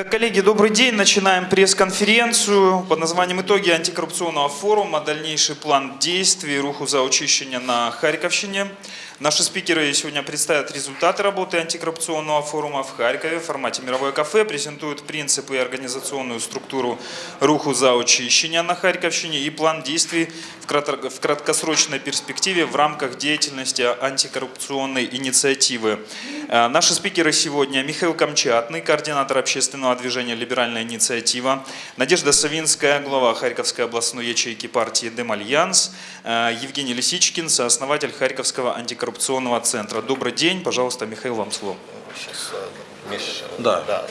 Так, коллеги, добрый день. Начинаем пресс-конференцию под названием «Итоги антикоррупционного форума. Дальнейший план действий. Руху за очищение на Харьковщине». Наши спикеры сегодня представят результаты работы антикоррупционного форума в Харькове в формате «Мировое кафе», презентуют принципы и организационную структуру руху за очищение на Харьковщине и план действий в краткосрочной перспективе в рамках деятельности антикоррупционной инициативы. Э, наши спикеры сегодня Михаил Камчатный, координатор общественного движения «Либеральная инициатива», Надежда Савинская, глава Харьковской областной ячейки партии «Демальянс», э, Евгений Лисичкин, сооснователь Харьковского антикоррупционного коррупционного центра. Добрый день, пожалуйста, Михаил, вам слово. Сейчас, э, Миш, да. да.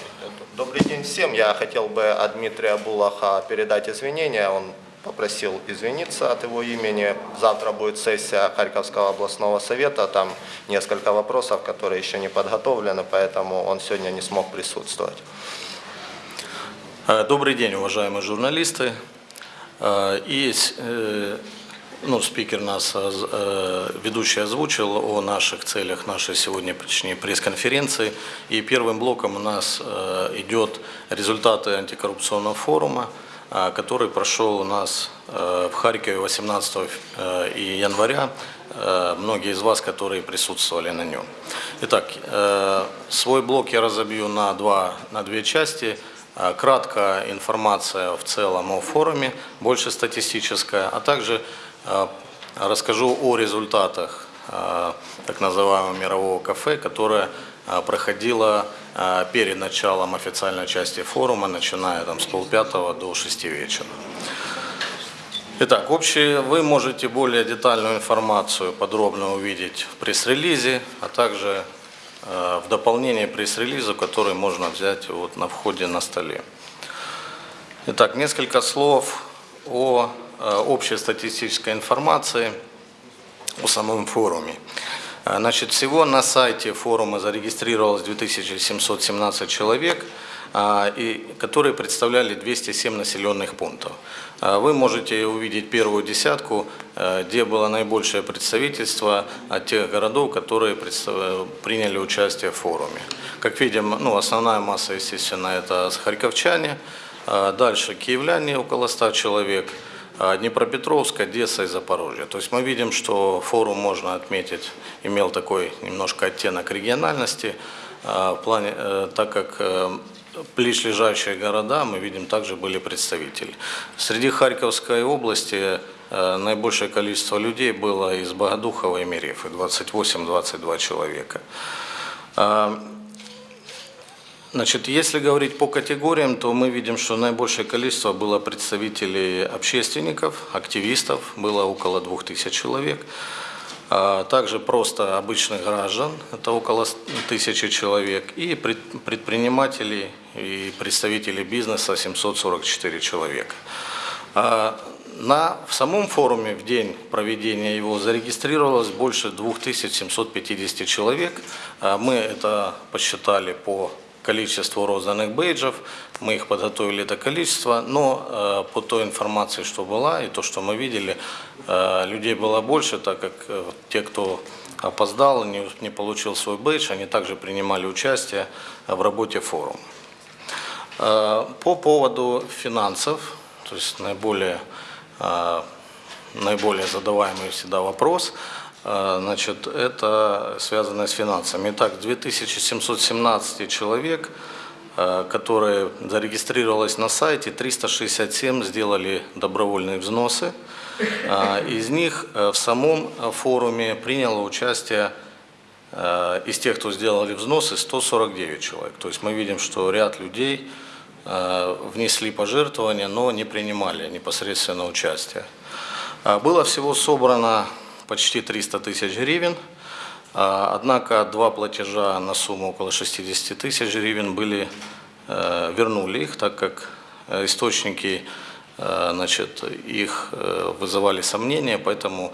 Добрый день всем. Я хотел бы от Дмитрия Булаха передать извинения. Он попросил извиниться от его имени. Завтра будет сессия Харьковского областного совета. Там несколько вопросов, которые еще не подготовлены, поэтому он сегодня не смог присутствовать. Э, добрый день, уважаемые журналисты. Э, и ну, спикер нас, э, ведущий озвучил о наших целях нашей сегодняшней пресс-конференции. И первым блоком у нас э, идет результаты антикоррупционного форума, э, который прошел у нас в Харькове 18 января. Многие из вас, которые присутствовали на нем. Итак, свой блок я разобью на, два, на две части. Кратко информация в целом о форуме, больше статистическая, а также расскажу о результатах а, так называемого мирового кафе, которое а, проходило перед началом официальной части форума, начиная там, с полпятого до шести вечера. Итак, общие, вы можете более детальную информацию подробно увидеть в пресс-релизе, а также в дополнение пресс-релизу, который можно взять вот на входе на столе. Итак, несколько слов о общей статистической информации о самом форуме. Э, значит, всего на сайте форума зарегистрировалось 2717 человек, э, и, которые представляли 207 населенных пунктов. Вы можете увидеть первую десятку, где было наибольшее представительство от тех городов, которые приняли участие в форуме. Как видим, ну, основная масса, естественно, это харьковчане, дальше киевляне, около 100 человек – Днепропетровск, Одесса и Запорожье. То есть мы видим, что форум, можно отметить, имел такой немножко оттенок региональности, а, в плане, э, так как э, ближайшие города, мы видим, также были представители. Среди Харьковской области э, наибольшее количество людей было из Богодухова и Мерефы, 28-22 человека. Значит, если говорить по категориям, то мы видим, что наибольшее количество было представителей общественников, активистов, было около 2000 человек. А также просто обычных граждан, это около тысячи человек, и предпринимателей и представителей бизнеса 744 человека. А на, в самом форуме в день проведения его зарегистрировалось больше 2750 человек. А мы это посчитали по количеству розданных бейджев, мы их подготовили это количество, но э, по той информации, что была, и то, что мы видели, э, людей было больше, так как э, те, кто опоздал, не, не получил свой бейдж, они также принимали участие в работе форума. Э, по поводу финансов, то есть наиболее, э, наиболее задаваемый всегда вопрос – значит, это связано с финансами. Итак, 2717 человек, а, которые зарегистрировалось на сайте, 367 сделали добровольные взносы. А, из них в самом форуме приняло участие из тех, кто сделали взносы, 149 человек. То есть мы видим, что ряд людей внесли пожертвования, но не принимали непосредственно участие. Было всего собрано почти 300 тысяч гривен. А, однако два платежа на сумму около 60 тысяч гривен были, э, вернули их, так как э, источники э, значит, их вызывали сомнения, поэтому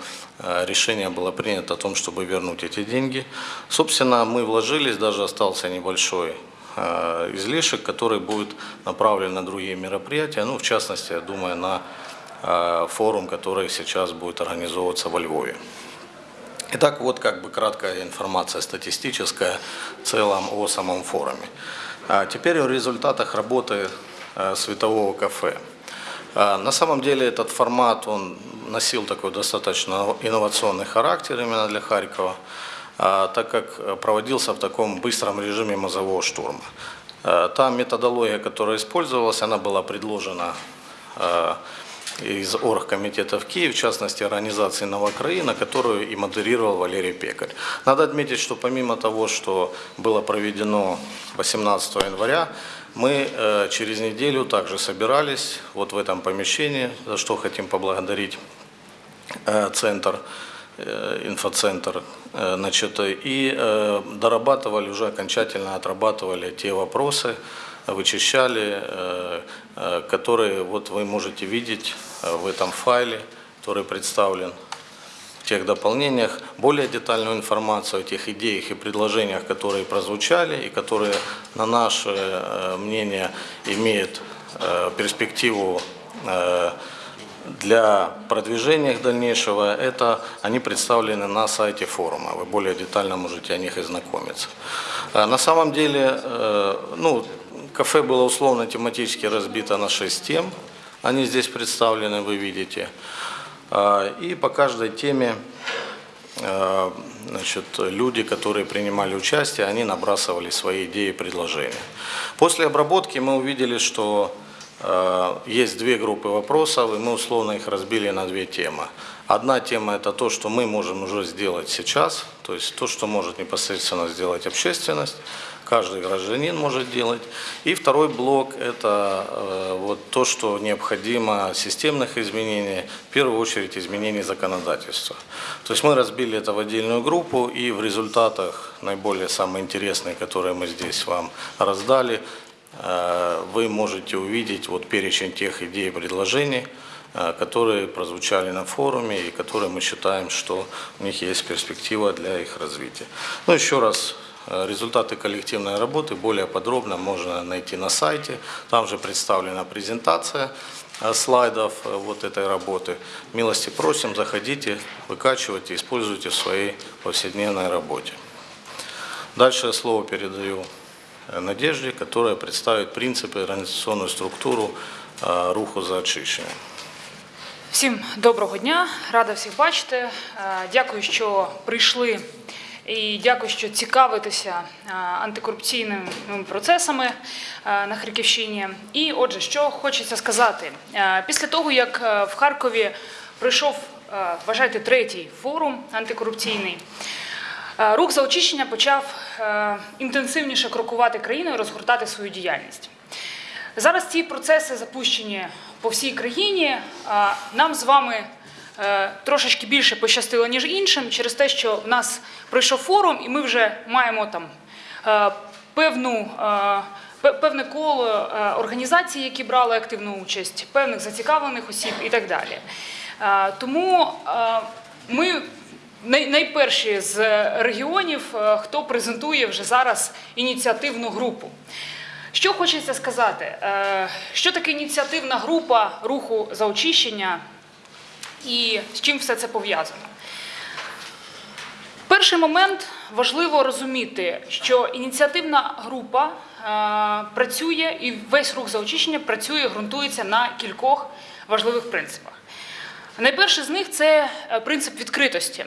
решение было принято о том, чтобы вернуть эти деньги. Собственно, мы вложились, даже остался небольшой излишек, который будет направлен на другие мероприятия, ну, в частности, я думаю, на форум, который сейчас будет организовываться во Львове. Итак, вот как бы краткая информация статистическая в целом о самом форуме. А теперь о результатах работы э, светового кафе. А, На самом деле этот формат, он носил такой достаточно инновационный характер именно для Харькова, а, так как э, проводился в таком быстром режиме мозгового штурма. А, Та методология, которая использовалась, она была предложена из оргкомитета в Киев, в частности организации «Новокраина», которую и модерировал Валерий Пекарь. Надо отметить, что помимо того, что было проведено 18 января, мы э, через неделю также собирались вот в этом помещении, за что хотим поблагодарить э, центр, э, инфоцентр, значит, и дорабатывали, уже окончательно отрабатывали те вопросы, вычищали, э, э, которые вот вы можете видеть э, в этом файле, который представлен в тех дополнениях, более детальную информацию о тех идеях и предложениях, которые прозвучали и которые, на наше мнение, имеют перспективу для продвижения их дальнейшего, это они представлены на сайте форума. Вы более детально можете о них и На самом деле, ну, кафе было условно тематически разбито на 6 тем. Они здесь представлены, вы видите. А, И по каждой теме э, значит, люди, которые принимали участие, они набрасывали свои идеи и предложения. После обработки мы увидели, что э, есть две группы вопросов, и мы условно их разбили на две темы. Одна тема – это то, что мы можем уже сделать сейчас, то есть то, что может непосредственно сделать общественность, каждый гражданин может делать. И второй блок – это э, вот то, что необходимо системных изменений, в первую очередь изменений законодательства. То есть мы разбили это в отдельную группу, и в результатах наиболее самые интересные, которые мы здесь вам раздали, э, вы можете увидеть вот перечень тех идей и предложений, э, которые прозвучали на форуме и которые мы считаем, что у них есть перспектива для их развития. Ну, еще раз, результаты коллективной работы более подробно можно найти на сайте. Там же представлена презентация э, слайдов э, вот этой работы. Милости просим, заходите, выкачивайте, используйте в своей повседневной работе. Дальше слово передаю э, Надежде, которая представит принципы и организационную структуру э, руху за очищення. Всім доброго дня, рада всіх бачити. Дякую, що прийшли і дякую, що цікавитеся е, антикорупційними процесами е, на Харківщині. І отже, що хочеться сказати, Е, після того як в Харкові пройшов, вважайте, третій форум антикорупційний. Рух за очищення почав інтенсивніше крокувати країною, розгортати свою діяльність. Зараз ці процеси запущені по всій країні. Нам з вами трошечки більше пощастило, ніж іншим, через те, що в нас пройшов форум, і ми вже маємо там е, певну. е, Певне коло е, організацій, які брали активну участь, певних зацікавлених осіб і так далі. Е, Тому е, ми найперші з регіонів, е, хто презентує вже зараз ініціативну групу. Що хочеться сказати? Е, Що таке ініціативна група руху за очищення і з чим все це пов'язано? Перший момент важливо розуміти, що ініціативна група е, працює і весь рух за очищення працює, ґрунтується на кількох важливих принципах. Найперший з них це е, принцип відкритості.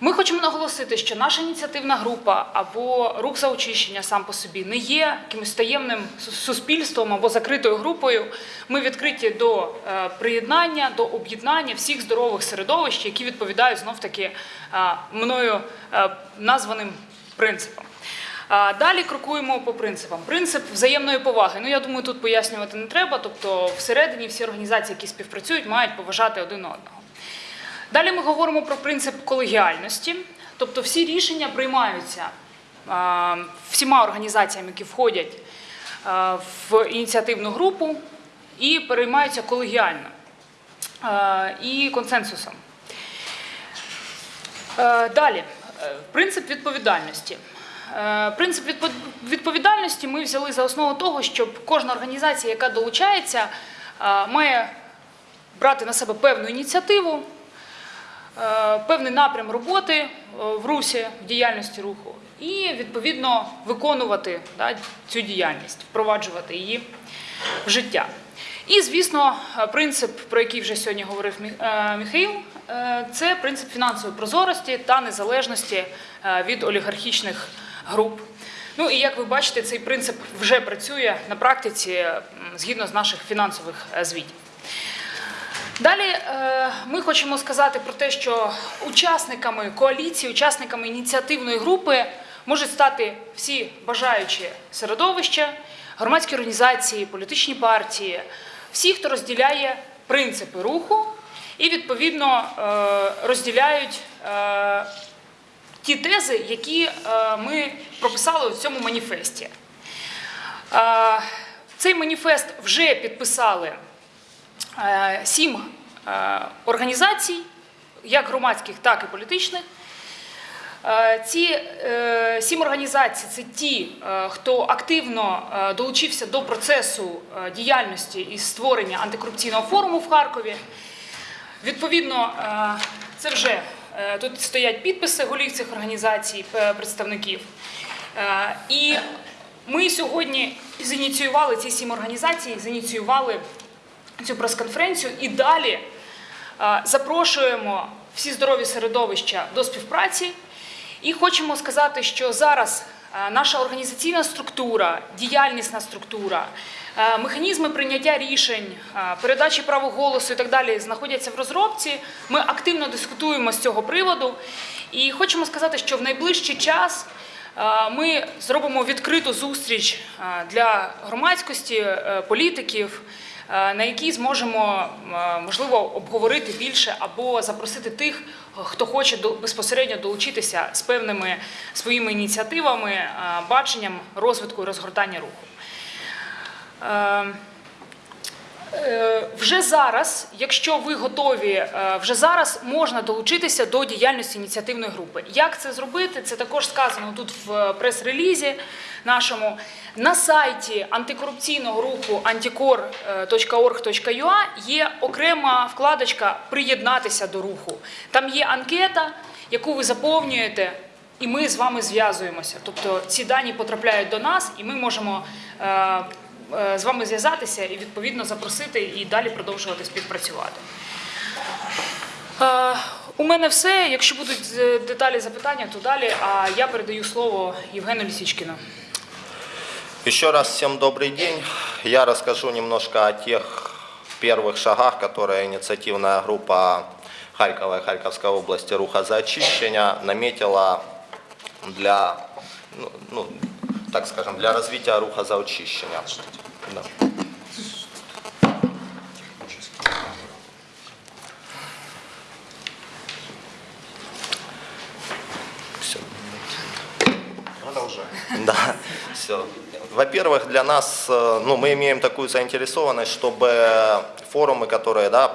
Ми хочемо наголосити, що наша ініціативна група або рух за очищення сам по собі не є якимось таємним суспільством або закритою групою. Ми відкриті до е, приєднання, до об'єднання всіх здорових середовищ, які відповідають знов таки е, мною е, названим принципам. Далі крокуємо по принципам. Принцип взаємної поваги. Ну я думаю, тут пояснювати не треба. Тобто, всередині всі організації, які співпрацюють, мають поважати один одного. Далі ми говоримо про принцип колегіальності, тобто всі рішення приймаються всіма організаціями, які входять в ініціативну групу, і переймаються колегіально і консенсусом. Е, Далі, принцип відповідальності. Е, Принцип відповідальності ми взяли за основу того, щоб кожна організація, яка долучається, має брати на себе певну ініціативу, певний напрям роботи е, в русі, в діяльності руху. і відповідно виконувати да, цю діяльність, впроваджувати її в життя. І, звісно, е, принцип, про який вже сьогодні говорив Міх- е, Міхаїл, е, це принцип фінансової прозорості та незалежності е, від олігархічних груп. Ну і як ви бачите, цей принцип вже працює на практиці згідно з наших фінансових е, звітів. Далі е, ми хочемо сказати про те, що учасниками коаліції, учасниками ініціативної групи можуть стати всі бажаючі середовища, громадські організації, політичні партії, всі, хто розділяє принципи руху і відповідно е, розділяють е, ті тези, які ми прописали у цьому маніфесті. Цей маніфест вже підписали сім е, організацій, як громадських, так і політичних. Е, Ці е, сім організацій це ті, е, хто активно е, долучився до процесу е, діяльності і створення антикорупційного форуму в Харкові. Відповідно, е, це вже е, тут стоять підписи голів цих організацій, представників. Е, І ми сьогодні зініціювали ці сім організацій, зініціювали цю прес-конференцію і далі е, запрошуємо всі здорові середовища до співпраці. І хочемо сказати, що зараз е, наша організаційна структура, діяльнісна структура, е, механізми прийняття рішень, передачі права голосу і так далі знаходяться в розробці. Ми активно дискутуємо з цього приводу. І хочемо сказати, що в найближчий час ми зробимо відкриту зустріч для громадськості, політиків, на якій зможемо е, можливо обговорити більше або запросити тих, хто хоче безпосередньо долучитися з певними своїми ініціативами, е, баченням розвитку і розгортання руху. Е, Вже зараз, якщо ви готові, е, вже зараз можна долучитися до діяльності ініціативної групи. Як це зробити? Це також сказано тут в прес-релізі нашому. На сайті антикорупційного руху anticor.org.ua є окрема вкладочка Приєднатися до руху. Там є анкета, яку ви заповнюєте. І ми з вами зв'язуємося. Тобто ці дані потрапляють до нас, і ми можемо е, з вами зв'язатися і відповідно запросити і далі продовжувати співпрацювати. Е, у мене все. Якщо будуть е, деталі запитання, то далі. А я передаю слово Євгену Лісічкіну. Еще раз всем добрый день. Я расскажу немножко о тех первых шагах, которые инициативная группа Харькова и Харьковской области «Руха за очищение» наметила для, ну, ну, так скажем, для развития руха за очищення. Да. Да, все. Во-первых, для нас, э, ну, мы имеем такую заинтересованность, чтобы форумы, которые, да,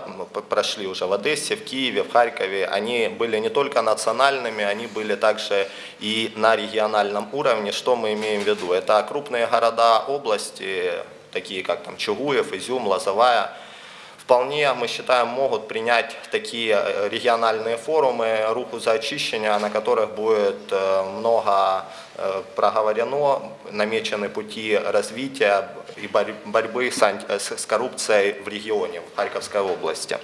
прошли уже в Одессе, в Киеве, в Харькове, они были не только национальными, они были также и на региональном уровне. Что мы имеем в виду? Это крупные города области, такие как там Чугуев, Изюм, Лозовая, вполне, мы считаем, могут принять такие э, региональные форумы «Руху за очищение», на которых будет э, много э, проговорено, намечены пути развития и борь- борьбы с коррупцией в регионе, в Харьковской области.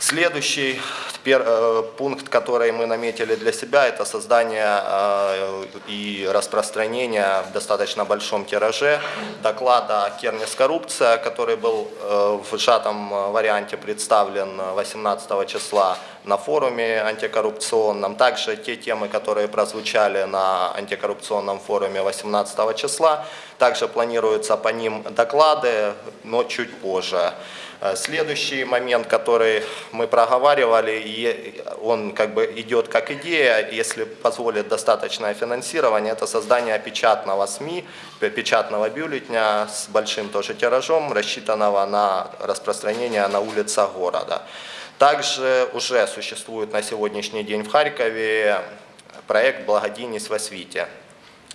Следующий э, пункт, который мы наметили для себя, это создание э, и распространение в достаточно большом тираже доклада «Кернес коррупция», который был э, в сжатом варианте представлен 18 числа на форуме антикоррупционном. Также те темы, которые прозвучали на антикоррупционном форуме 18 числа, также планируются по ним доклады, но чуть позже. Э, Следующий момент, который мы проговаривали, и он как бы идет как идея, если позволит достаточное финансирование, это создание печатного СМИ, п- печатного бюллетня с большим тоже тиражом, рассчитанного на распространение на улицах города. Также уже существует на сегодняшний день в Харькове проект «Благодійність в освіте».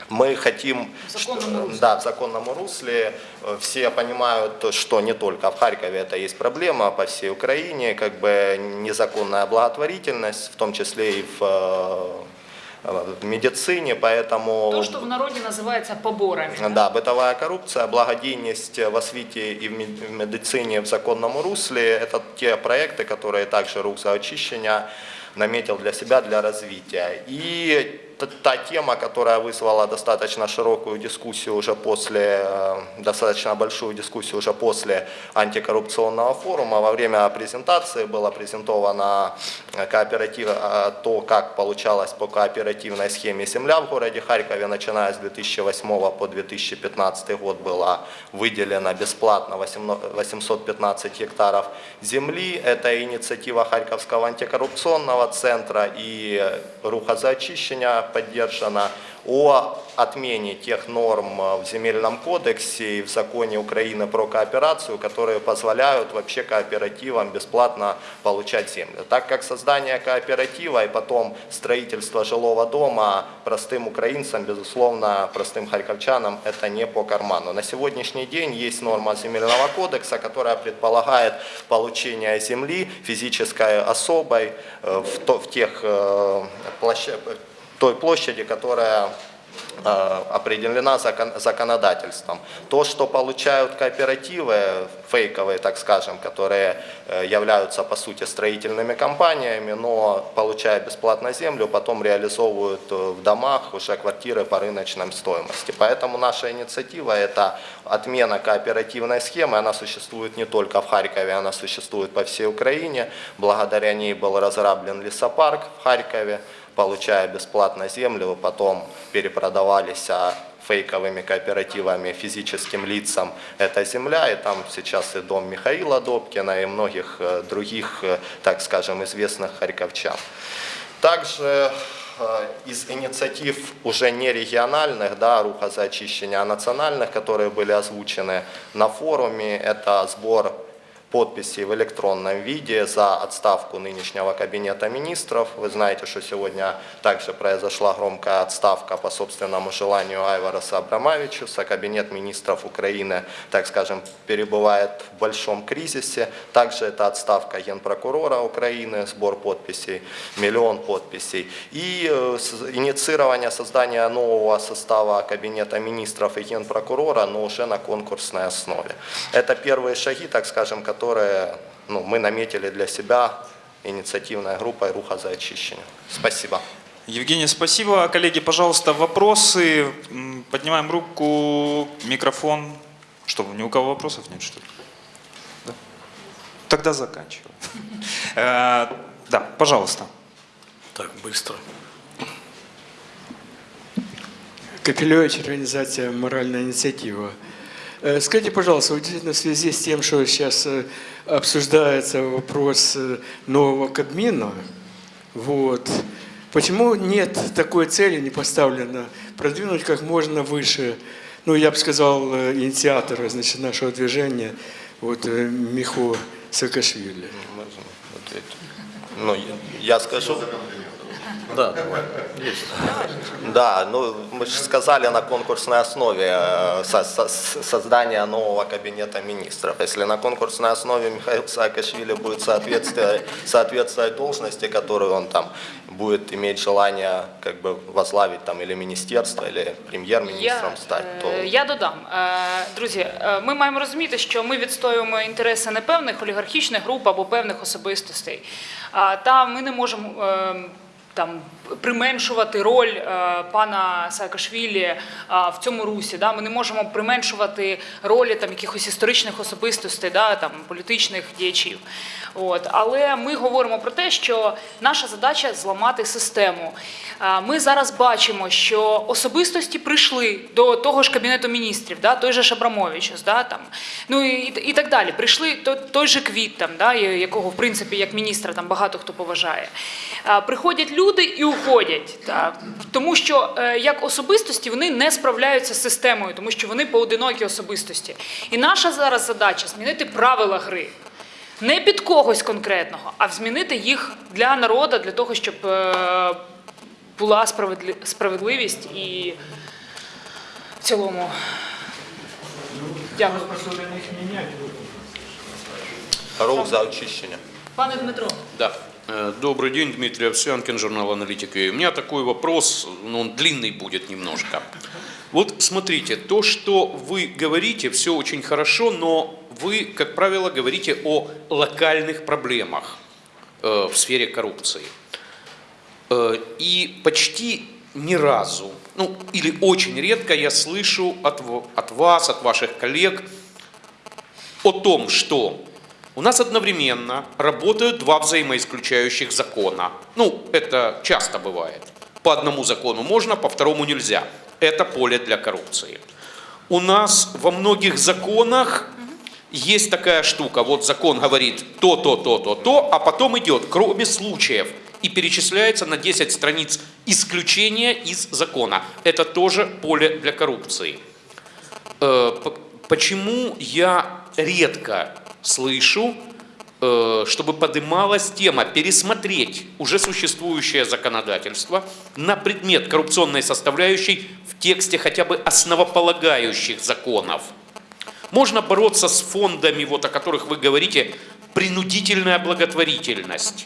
мы хотим, В законном русле. да, в законном русле. Э, Все понимают, что не только в Харькове это есть проблема, по всей Украине, как бы незаконная благотворительность, в том числе и в, э, в медицине, поэтому... То, що в народі називається поборами. Да, бытовая коррупция, благодейность в освите и в мед- в медицине в законном русле – это те проекты, которые также рух за очищення наметил для себя для развития. И та тема, которая вызвала достаточно широкую дискуссию уже после, э, достаточно большую дискуссию уже после антикоррупционного форума, во время презентации было презентовано э, кооператив, э, то, как получалось по кооперативной схеме земля в городе Харькове, начиная с 2008 по 2015 год было выделено бесплатно 815 гектаров земли. Это инициатива Харьковского антикоррупционного центра и Руха за очищення поддержана о отмене тех норм в Земельном кодексе и в законе Украины про кооперацию, которые позволяют вообще кооперативам бесплатно получать землю. Так как создание кооператива и потом строительство жилого дома простым украинцам, безусловно, простым харьковчанам это не по карману. На сегодняшний день есть норма Земельного кодекса, которая предполагает получение земли физической особой э, в, то- в тех э, площа- той площади, которая э, определена закон- законодательством. То, что получают кооперативы, фейковые, так скажем, которые э, являются по сути строительными компаниями, но получая бесплатно землю, потом реализовывают э, в домах уже квартиры по рыночной стоимости. Поэтому наша инициатива – это отмена кооперативной схемы. Она существует не только в Харькове, она существует по всей Украине. Благодаря ней был разраблен лесопарк в Харькове получая бесплатно землю, потом перепродавались а, фейковыми кооперативами физическим лицам эта земля, и там сейчас и дом Михаила Добкина, и многих э, других, э, так скажем, известных харьковчан. Также э, из инициатив уже не региональных, да, руха за очищение, а национальных, которые были озвучены на форуме, это сбор подписей в электронном виде за отставку нынешнего кабинета министров. Вы знаете, что сегодня также произошла громкая отставка по собственному желанию Айвараса Абрамовичуса. Кабинет министров Украины, так скажем, перебывает в большом кризисе. Также это отставка генпрокурора Украины, сбор подписей, миллион подписей. И э, инициирование создания нового состава кабинета министров и генпрокурора, но уже на конкурсной основе. Это первые шаги, так скажем, которые ну, мы наметили для себя инициативная группа «Руха за очищение». Спасибо. Евгений, спасибо. Коллеги, пожалуйста, вопросы. Поднимаем руку, микрофон. Что, ни у кого вопросов нет, что ли? Да? Тогда заканчиваем. Э, Да, пожалуйста. Так, быстро. Капелевич, организация «Моральная инициатива». Э, Скажите, пожалуйста, вот действительно в связи с тем, что сейчас э, обсуждается вопрос э, нового Кабмина, вот, почему нет такой цели, не поставлено, продвинуть как можно выше, ну, я бы сказал, инициатора, значит, нашего движения, вот, Михо Саакашвили? Ну, я скажу. Да, давай. Есть. Да, ну мы же сказали на конкурсной основе э, со- со- создания нового кабинета министров. Если на конкурсной основе Михаил Саакашвили будет соответствовать, соответствовать должности, которую он там будет иметь желание как бы возглавить там или министерство, или премьер-министром Я, стать, то е, я додам. Е, Друзі, е, ми маємо розуміти, що ми відстоюємо інтереси не певних олігархічних груп або певних особистостей. А, Та ми не можемо е, там применшувати роль е, пана Саакашвілі е, в цьому русі. Да? Ми не можемо применшувати ролі там якихось історичних особистостей, да? там політичних діячів. От. Але ми говоримо про те, що наша задача зламати систему. Ми зараз бачимо, що особистості прийшли до того ж кабінету міністрів, да? той же Шабрамовичус, да? там, ну і, і так далі. Прийшли той, той же Квіт, там, да? якого в принципі як міністра там багато хто поважає. Приходять люди і уходять, так? тому що е, як особистості вони не справляються з системою, тому що вони поодинокі особистості. І наша зараз задача змінити правила гри Не під когось конкретного, а змінити їх для народу, для того, щоб е, була справедлі- справедливість і в цілому. Дякую. рух за очищення. Пане Дмитро. Да. Э, Добрый день, Дмитрий Овсянкин, журнал «Аналитика». И У меня такой вопрос, но он длинный будет немножко. Вот смотрите, то, что вы говорите, все очень хорошо, но вы, как правило, говорите о локальных проблемах э, в сфере коррупции. Э, И почти ни разу, ну или очень редко я слышу от, от вас, от ваших коллег о том, что у нас одновременно работают два взаимоисключающих закона. Ну, это часто бывает. По одному закону можно, по второму нельзя. Это поле для коррупции. У нас во многих законах есть такая штука. Вот закон говорит то, то, то, то, то, а потом идет, кроме случаев, и перечисляется на 10 страниц исключения из закона. Это тоже поле для коррупции. Э, Почему я редко слышу, э, чтобы поднималась тема пересмотреть уже существующее законодательство на предмет коррупционной составляющей в тексте хотя бы основополагающих законов? Можно бороться с фондами, вот о которых вы говорите, принудительная благотворительность.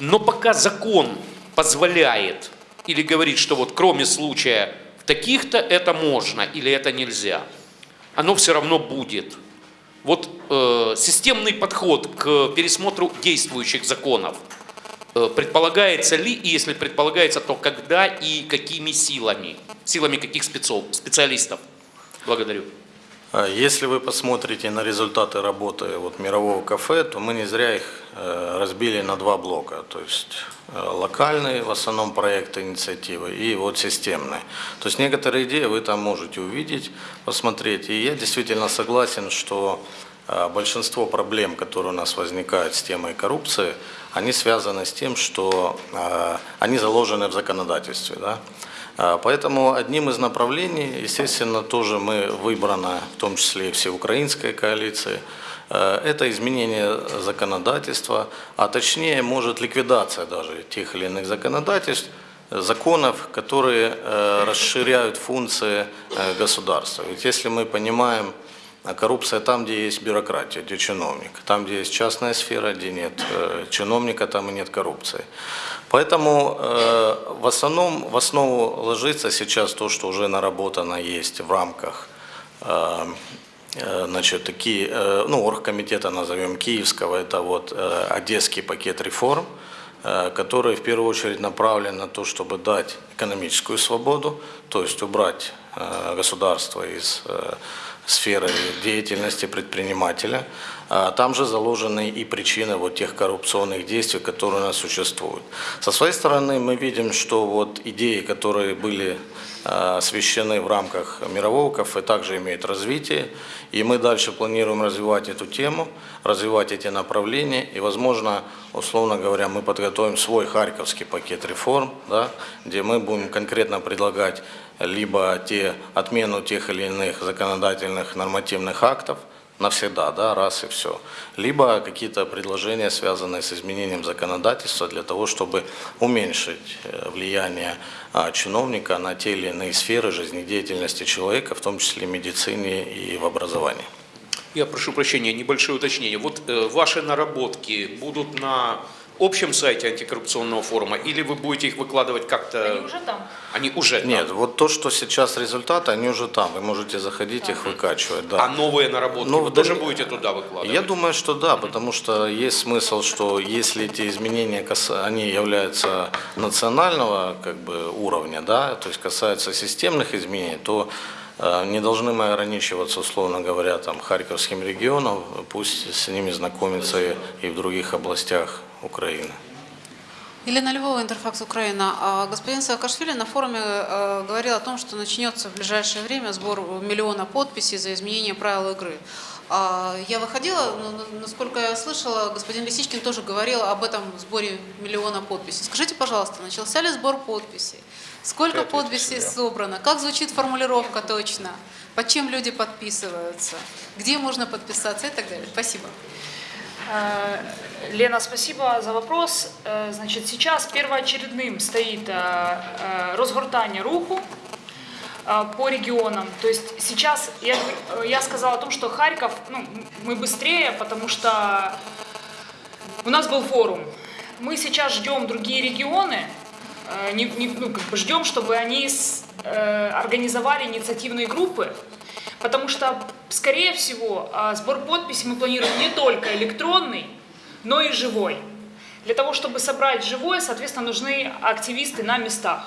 Но пока закон позволяет или говорит, что вот кроме случая в таких-то это можно или это нельзя, оно все равно будет. Вот э, системный подход к пересмотру действующих законов э, предполагается ли, и если предполагается, то когда и какими силами? Силами каких спецов, специалистов? Благодарю. А Если вы посмотрите на результаты работы вот мирового кафе, то мы не зря их э, разбили на два блока. То есть э, локальные в основном проекты, инициативы и вот системные. То есть некоторые идеи вы там можете увидеть, посмотреть. И я действительно согласен, что э, большинство проблем, которые у нас возникают с темой коррупции, они связаны с тем, что они заложены в законодательстве. Да? А, Поэтому одним из направлений, естественно, тоже мы выбрано, в том числе и всеукраинской коалиции, э, это изменение законодательства, а точнее, может, ликвидация даже тех или иных законодательств, э, законов, которые э, расширяют функции э, государства. Ведь если мы понимаем, а коррупция там, где есть бюрократия, где чиновник. Там, где есть частная сфера, где нет э, чиновника, там и нет коррупции. Поэтому э, в основном в основу ложится сейчас то, что уже наработано есть в рамках э, э, значит, такие, э, ну, оргкомитета назовем Киевского, это вот Одесский пакет реформ, который в первую очередь направлен на то, чтобы дать экономическую свободу, то есть убрать э, государство из э, сферы деятельности предпринимателя. А Там же заложены и причины вот тех коррупционных действий, которые у нас существуют. Со своей стороны мы видим, что вот идеи, которые были э, освещены в рамках мирового кафе, также имеют развитие. И мы дальше планируем развивать эту тему, развивать эти направления. И, возможно, условно говоря, мы подготовим свой харьковский пакет реформ, да, где мы будем конкретно предлагать либо те, отмену тех или иных законодательных нормативных актов, навсегда, да, раз и все. Либо какие-то предложения, связанные с изменением законодательства для того, чтобы уменьшить э, влияние а, чиновника на те или иные сферы жизнедеятельности человека, в том числе в медицине и в образовании. Я прошу прощения, небольшое уточнение. Вот э, ваши наработки будут на общем сайте антикоррупционного форума или вы будете их выкладывать как-то? Они уже там. Они уже там? Нет, вот то, что сейчас результаты, они уже там, вы можете заходить их выкачивать, да. А новые наработки Ну, вы тоже дальне- будете туда выкладывать? Я думаю, что да, потому что есть смысл, что если эти изменения, каса- они являются национального как бы, уровня, да, то есть касаются системных изменений, то э, не должны мы ограничиваться, условно говоря, там, Харьковским регионом, пусть с ними знакомятся и, и в других областях Украины. Елена Львова, Интерфакс Украина. А, Господин Саакашвили на форуме э, говорил о том, что начнется в ближайшее время сбор миллиона подписей за изменение правил игры. А, Я выходила, но, на- насколько я слышала, господин Лисичкин тоже говорил об этом сборе миллиона подписей. Скажите, пожалуйста, начался ли сбор подписей? Сколько подписей да. собрано? Как звучит формулировка точно? Под чем люди подписываются? Где можно подписаться и так далее? Спасибо. Э, Лена, спасибо за вопрос. Э, Значит, сейчас первоочередным стоит э, разгортание руху по регионам. То есть сейчас я, я сказала о том, что Харьков, ну, мы быстрее, потому что у нас был форум. мы сейчас ждем другие регионы, не- не- ну, как бы ждем, чтобы они с- э, организовали инициативные группы, потому что, скорее всего, а, сбор подписей мы планируем не только электронный, но и живой. Для того, чтобы собрать живое, соответственно, нужны активисты на местах.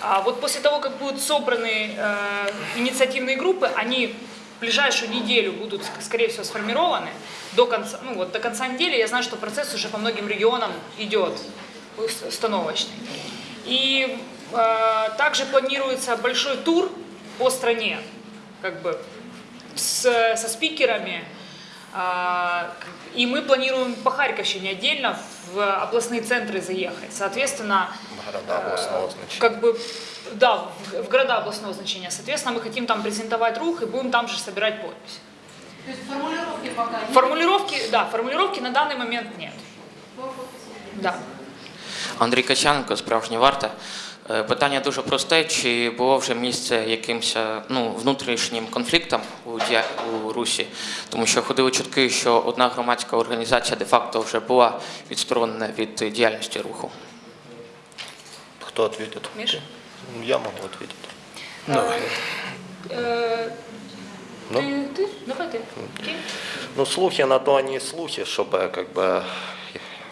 А вот после того, как будут собраны э, инициативные группы, они в ближайшую неделю будут, ск- скорее всего, сформированы. До конца, ну вот до конца недели я знаю, что процесс уже по многим регионам идет ус- установочный. И э, также планируется большой тур по стране, как бы с, со спикерами. А, И мы планируем по Харьковщине отдельно в областные центры заехать. Соответственно, Города областного значения. как бы, да, в, в города областного значения. Соответственно, мы хотим там презентовать рух и будем там же собирать подписи. То есть формулировки пока нет. Формулировки, да, формулировки на данный момент нет. Да. Андрій Качаненко, справжня варта. Е, Питання дуже просте: чи було вже місце якимось е, ну, внутрішнім конфліктам у, дія... у Русі? Тому що ходили чутки, що одна громадська організація де-факто вже була відсторонена від діяльності руху. Кто ответит? Миша? Ну, Я могу ответить. Э, Ну? ты, ты? Давай ты. Окей. Ну, слухи на то они и слухи, чтобы как бы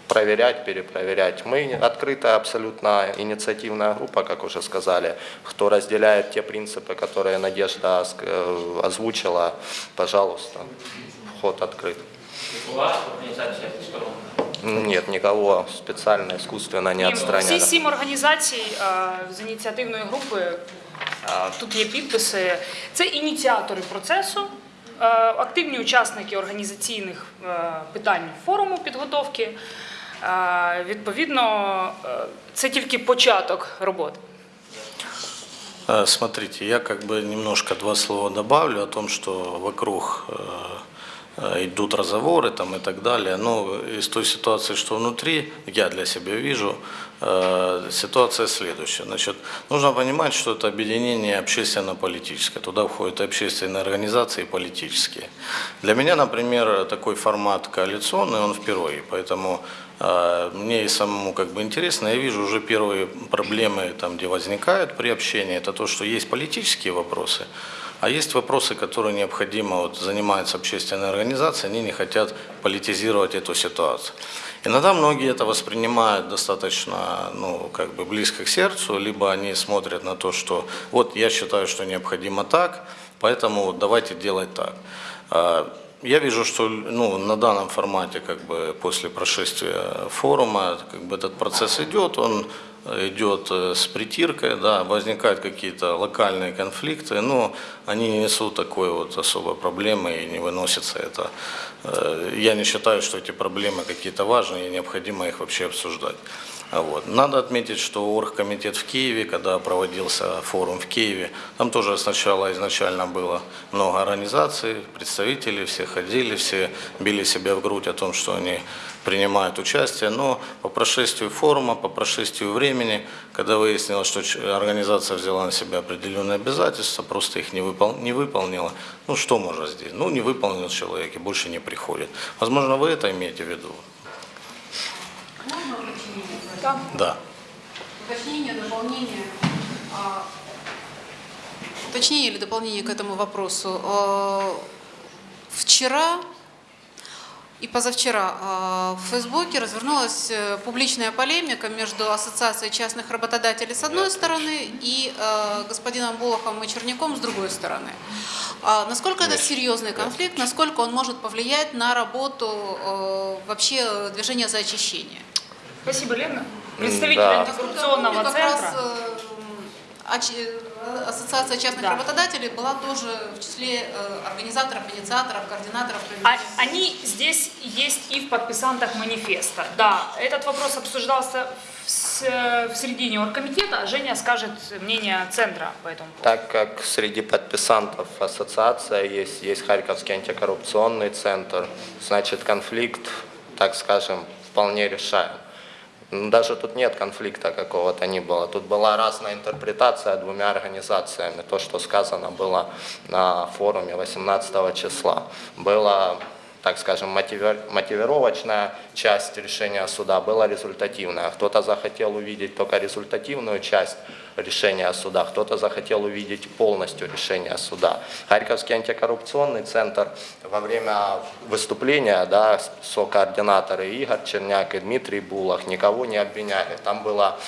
проверять, перепроверять. Мы открытая абсолютно инициативная группа, как уже сказали, кто разделяет те принципы, которые Надежда ск- э, озвучила, пожалуйста, вход открыт. Була організація відсторонена? Нет, никого специально, искусственно не Ні, отстраняли. Всі сім організацій е, з ініціативної групи, е, тут є підписи, це ініціатори процесу, е, активні учасники організаційних е, питань форуму підготовки. Е, Відповідно, е, це тільки початок роботи. Э, Смотрите, я как бы немножко два слова добавлю о том, что вокруг э, э, идут разговоры там и так далее. Но из той ситуации, что внутри, я для себя вижу, э, ситуация следующая. Значит, нужно понимать, что это объединение общественно-политическое. Туда входят и общественные организации, и политические. Для меня, например, такой формат коалиционный, он впервые. Поэтому э, мне и самому как бы интересно, я вижу уже первые проблемы, там, где возникают при общении, это то, что есть политические вопросы, а есть вопросы, которые необходимо, вот занимаются общественные организации, они не хотят политизировать эту ситуацию. Иногда многие это воспринимают достаточно ну, как бы близко к сердцу, либо они смотрят на то, что вот я считаю, что необходимо так, поэтому вот давайте делать так. Я вижу, что ну, на данном формате, как бы после прошествия форума, как бы этот процесс идет, он идет э, с притиркой, да, возникают какие-то локальные конфликты, но они не несут такой вот особой проблемы и не выносится это. Э, Я не считаю, что эти проблемы какие-то важные и необходимо их вообще обсуждать. Вот. Надо отметить, что оргкомитет в Киеве, когда проводился форум в Киеве, там тоже сначала изначально было много организаций, представителей, все ходили, все били себя в грудь о том, что они принимают участие, но по прошествию форума, по прошествию времени, когда выяснилось, что организация взяла на себя определенные обязательства, просто их не, выпол- не выполнила, ну что можно здесь? Ну не выполнил человек и больше не приходит. Возможно, вы это имеете в виду? Можно? Да. Да. Уточнение, дополнение. а, Уточнение или дополнение к этому вопросу. А, Вчера и позавчера а, в Фейсбуке развернулась э, публичная полемика между Ассоциацией частных работодателей с одной стороны и э, господином Болохом и Черняком с другой стороны. Насколько это серьезный конфликт, насколько он может повлиять на работу э, вообще движения за очищение? Спасибо, Лена. Представитель да. антикоррупционного раз, центра. э, оч- Ассоциация частных Да. работодателей была тоже в числе э, организаторов, инициаторов, координаторов. А- Они здесь есть и в подписантах манифеста. Да, этот вопрос обсуждался в, в середине оргкомитета, а Женя скажет мнение центра по этому поводу. Так как среди подписантов ассоциация есть, есть Харьковский антикоррупционный центр, значит конфликт, так скажем, вполне решаем. Даже тут нет конфликта какого-то ни было. Тут была разная интерпретация двумя организациями. То, что сказано было на форуме 18 числа. Было так скажем, мотивировочная часть решения суда была результативная. Кто-то захотел увидеть только результативную часть решения суда, кто-то захотел увидеть полностью решение суда. Харьковский антикоррупционный центр во время выступления, да, сокоординаторы Игорь Черняк и Дмитрий Булах никого не обвиняли. Там было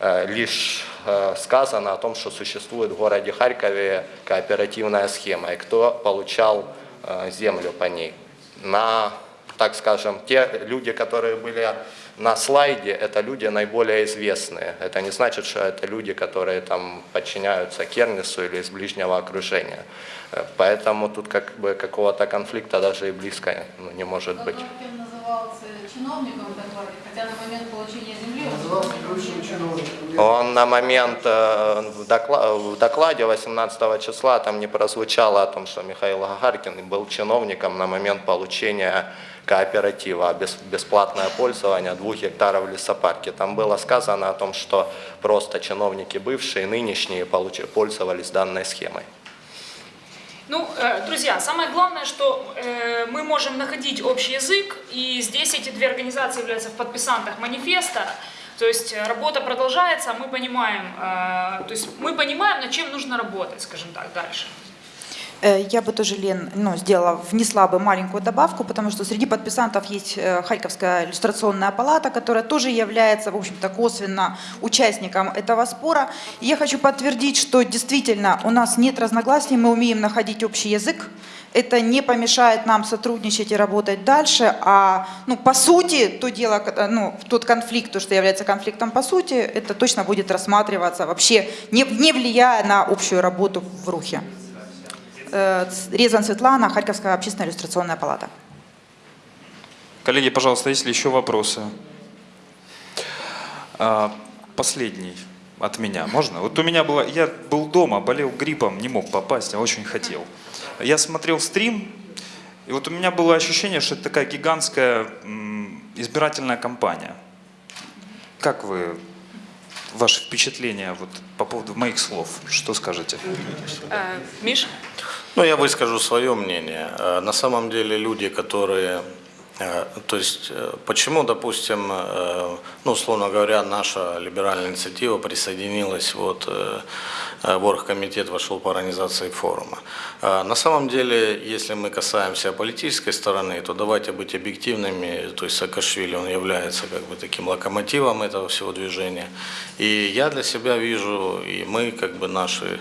э, лишь э, сказано о том, что существует в городе Харькове кооперативная схема, и кто получал э, землю по ней. На, так скажем, те люди, которые были на слайде, это люди наиболее известные. Это не значит, что это люди, которые там подчиняются Кернису или из ближнего окружения. Э, Поэтому тут как бы какого-то конфликта даже и близко ну, не может быть. Назывался чиновником хотя на момент получения земли он на момент э, в докла- в докладе 18 числа там не прозвучало о том, что Михаил Гагаркин был чиновником на момент получения кооператива, бес- бесплатное пользование двух гектаров в лесопарке. Там было сказано о том, что просто чиновники бывшие, нынешние пользовались данной схемой. Ну, э, друзья, самое главное, что э, мы можем находить общий язык, и здесь эти две организации являются в подписантах манифеста. То есть э, работа продолжается, мы понимаем, то есть мы понимаем, над чем нужно работать, скажем так, дальше. Э, Я бы тоже, Лен, ну, сделала, внесла бы маленькую добавку, потому что среди подписантов есть э, Харьковская иллюстрационная палата, которая тоже является, в общем-то, косвенно участником этого спора. И я хочу подтвердить, что действительно у нас нет разногласий, мы умеем находить общий язык. Это не помешает нам сотрудничать и работать дальше, а, ну, по сути, то дело, ко- ну, тот конфликт, то, что является конфликтом по сути, это точно будет рассматриваться вообще, не, не влияя на общую работу в Рухе. Э, Резан Светлана, Харьковская общественная иллюстрационная палата. Коллеги, пожалуйста, есть ли еще вопросы? А, Последний от меня. Можно? Вот у меня было... Я был дома, болел гриппом, не мог попасть, а очень хотел. Я смотрел стрим, и вот у меня было ощущение, что это такая гигантская избирательная кампания. Как вы... Ваши впечатления вот, по поводу моих слов? Что скажете? Э, Миш? Ну, я выскажу свое мнение. Э, На самом деле люди, которые... э, То есть, э, почему, допустим, ну, условно говоря, наша либеральная инициатива присоединилась, вот, в оргкомитет вошел по организации форума. На самом деле, если мы касаемся политической стороны, то давайте быть объективными. То есть Саакашвили, он является как бы таким локомотивом этого всего движения. И я для себя вижу, и мы, как бы наши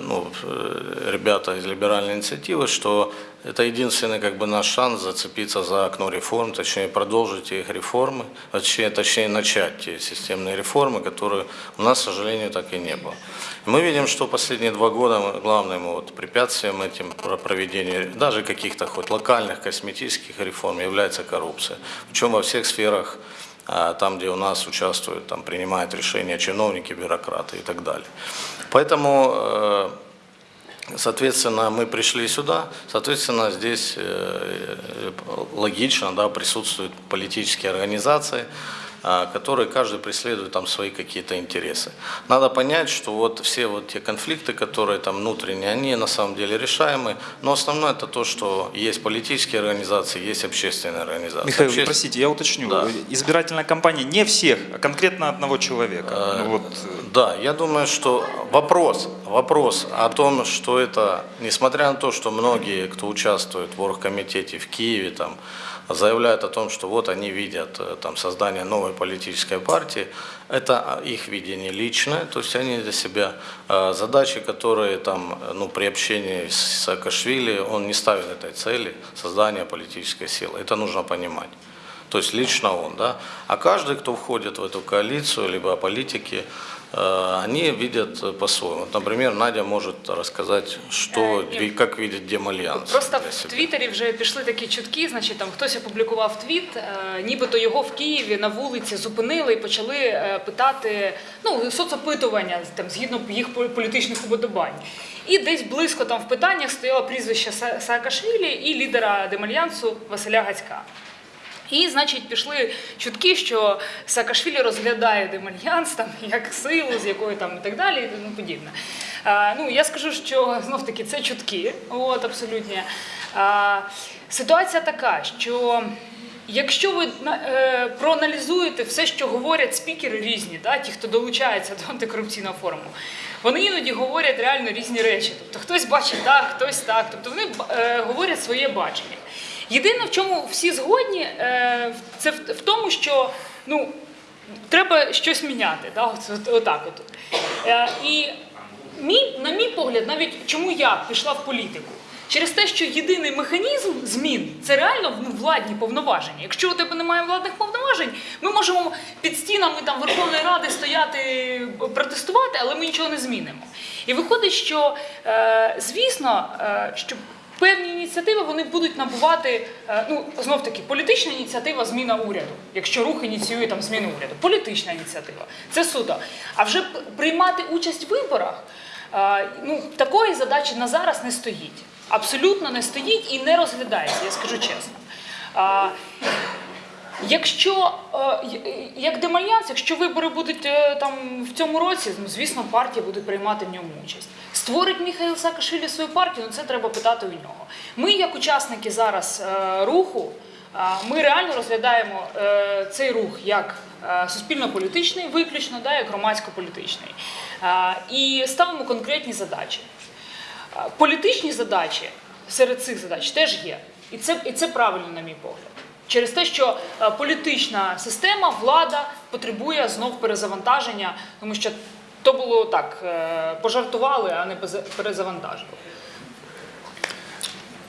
ну, э, ребята из либеральной инициативы, что это единственный как бы наш шанс зацепиться за окно реформ, точнее продолжить их реформы, точнее, точнее начать те системные реформы, которые у нас, к сожалению, так и не было. Мы видим, что последние два года главным вот препятствием этим про- проведению даже каких-то хоть локальных косметических реформ является коррупция. Причем во всех сферах а, там, где у нас участвуют, там принимают решения чиновники, бюрократы и так далее. Поэтому, э, соответственно, мы пришли сюда, соответственно, здесь э, э, логично, да, присутствуют политические организации, которые каждый преследует там свои какие-то интересы. Надо понять, что вот все вот те конфликты, которые там внутренние, они на самом деле решаемы, но основное это то, что есть политические организации, есть общественные организации. Михаил, Обще- простите, я уточню. Да. Избирательная кампания не всех, а конкретно одного человека. Ну вот, э, Да, я думаю, что вопрос, вопрос о том, что это, несмотря на то, что многие, кто участвует в оргкомитете в Киеве, там, заявляют о том, что вот они видят э, там, создание новой политической партии, это их видение личное, то есть они для себя э, задачи, которые там, ну, при общении с Саакашвили, он не ставит этой цели создания политической силы. Это нужно понимать. То есть лично он, да. А каждый, кто входит в эту коалицию, либо политики, они видят э, по-своему. Например, Надя может рассказать, що, Е, як видить Демальянс. Просто в. Твіттері вже пішли такі чутки, значить там хтось опублікував твіт, е, нібито його в Києві на вулиці зупинили і почали е, питати ну, соцопитування там, згідно їх пол- політичних уподобань. І десь близько там в питаннях стояло прізвище Са- Саакашвілі і лідера Демальянсу Василя Гацька. І, значить, пішли чутки, що Саакашвілі розглядає демальянс там як силу, з якою там і так далі, і тому подібне. А, ну, я скажу, що знов таки це чутки, от абсолютні. А, Ситуація така, що якщо ви е, проаналізуєте все, що говорять спікери різні, да, ті, хто долучається до антикорупційного форуму, вони іноді говорять реально різні речі. Тобто хтось бачить так, хтось так. Тобто вони е, говорять своє бачення. Єдине, в чому всі згодні, е, це в, тому, що ну, треба щось міняти. Да? От, от, отак от. Е, і мій, на мій погляд, навіть чому я пішла в політику? Через те, що єдиний механізм змін це реально ну, владні повноваження. Якщо у тебе немає владних повноважень, ми можемо під стінами там Верховної Ради стояти, протестувати, але ми нічого не змінимо. І виходить, що е, звісно, е, певні ініціативи вони будуть набувати, е, ну знов таки, політична ініціатива зміна уряду, якщо рух ініціює там зміну уряду. Політична ініціатива це суто. А вже приймати участь в виборах. е, Ну, такої задачі на зараз не стоїть. Абсолютно не стоїть і не розглядається, я скажу чесно. Якщо е, як демальянс, якщо вибори будуть е, там в цьому році, ну звісно, партія буде приймати в ньому участь. Створить Міхаїл Саакашвілі свою партію, ну це треба питати у нього. Ми, як учасники зараз е, руху, ми реально розглядаємо цей рух як суспільно-політичний, виключно, да, як громадсько-політичний. І ставимо конкретні задачі. Політичні задачі серед цих задач теж є. І це, і це правильно, на мій погляд. Через те, що політична система, влада потребує знов перезавантаження, тому що то було так, пожартували, а не перезавантажили.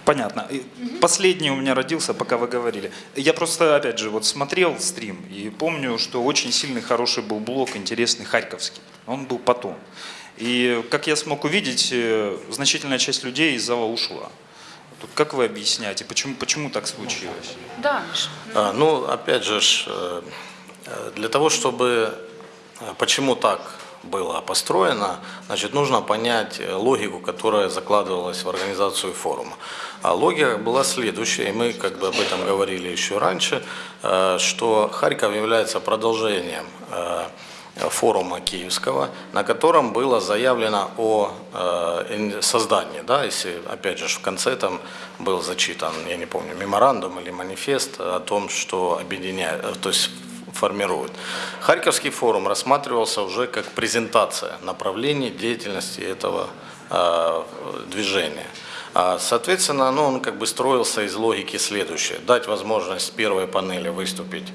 Понятно. И Последний у меня родился, пока вы говорили. Я просто, опять же, вот смотрел стрим и помню, что очень сильный, хороший был блок, интересный, харьковский. Он был потом. И, как я смог увидеть, э, значительная часть людей из зала ушла. Тут как вы объясняете, почему, почему так случилось? Да, Міш. А, Ну, опять же, э, э, для того, чтобы э, почему так было построено, значит, нужно понять логику, которая закладывалась в организацию форума. А логика была следующая, и мы как бы об этом говорили еще раньше, что Харьков является продолжением форума Киевского, на котором было заявлено о э, создании, да, если, опять же, в конце там был зачитан, я не помню, меморандум или манифест о том, что объединяет, э, то есть формирует. Харьковский форум рассматривался уже как презентация направлений деятельности этого э, движения. А, Соответственно, ну, он как бы строился из логики следующей. Дать возможность первой панели выступить э,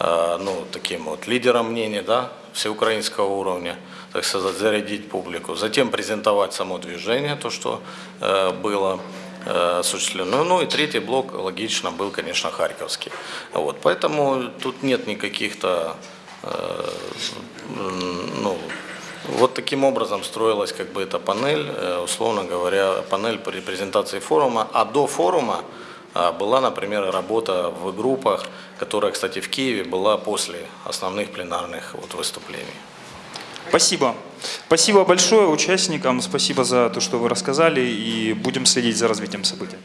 ну, таким вот лидером мнений, да, всеукраинского уровня, так сказать, зарядить публику. Затем презентовать само движение, то, что э, было э, осуществлено. Ну и третий блок, логично, был, конечно, Харьковский. Вот, поэтому тут нет никаких-то, э, ну, вот таким образом строилась как бы эта панель, э, условно говоря, панель при презентации форума. А до форума была, например, работа в группах, которая, кстати, в Киеве была после основных пленарных вот выступлений. Спасибо. Спасибо большое участникам, спасибо за то, что вы рассказали, и будем следить за развитием событий.